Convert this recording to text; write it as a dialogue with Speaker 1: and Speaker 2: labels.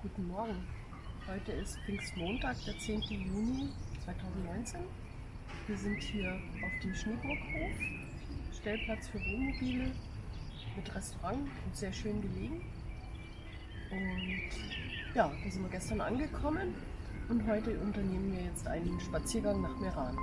Speaker 1: Guten Morgen. Heute ist Pfingstmontag, der 10. Juni 2019. Wir sind hier auf dem Schneeburghof, Stellplatz für Wohnmobile mit Restaurant und sehr schön gelegen. Und ja, da sind wir gestern angekommen und heute unternehmen wir jetzt einen Spaziergang nach Meran.